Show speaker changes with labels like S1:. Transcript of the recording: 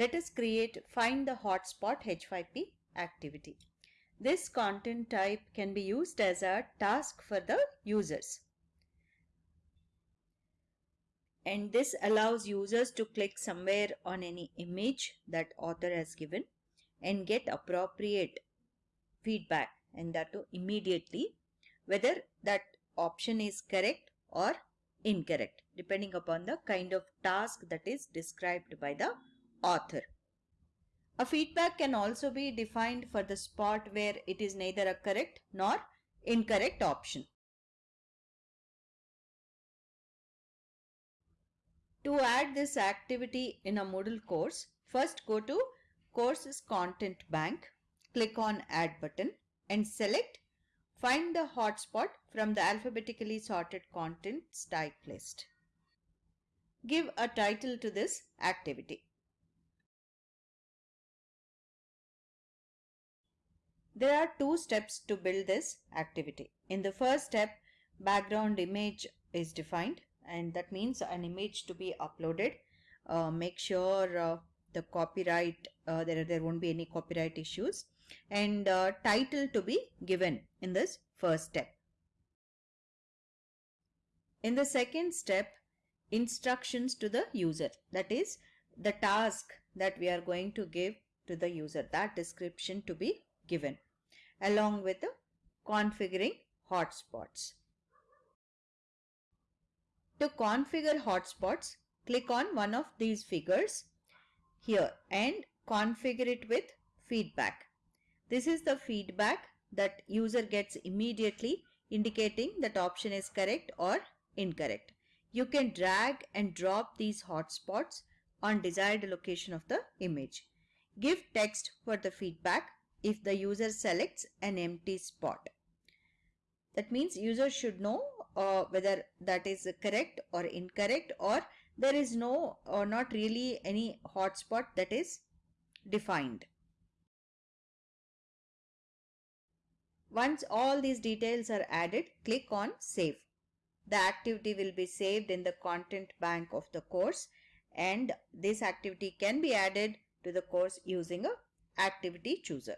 S1: Let us create Find the Hotspot H5P activity. This content type can be used as a task for the users. And this allows users to click somewhere on any image that author has given and get appropriate feedback and that too immediately whether that option is correct or incorrect depending upon the kind of task that is described by the author. A feedback can also be defined for the spot where it is neither a correct nor incorrect option. To add this activity in a Moodle course, first go to Courses Content Bank, click on Add button and select Find the hotspot from the alphabetically sorted contents type list. Give a title to this activity. There are two steps to build this activity. In the first step, background image is defined and that means an image to be uploaded. Uh, make sure uh, the copyright, uh, there, there won't be any copyright issues and uh, title to be given in this first step. In the second step, instructions to the user that is the task that we are going to give to the user that description to be given along with configuring hotspots. To configure hotspots, click on one of these figures here and configure it with feedback. This is the feedback that user gets immediately indicating that option is correct or incorrect. You can drag and drop these hotspots on desired location of the image. Give text for the feedback if the user selects an empty spot. That means user should know uh, whether that is correct or incorrect or there is no or not really any hotspot that is defined. Once all these details are added, click on Save. The activity will be saved in the content bank of the course and this activity can be added to the course using a activity chooser.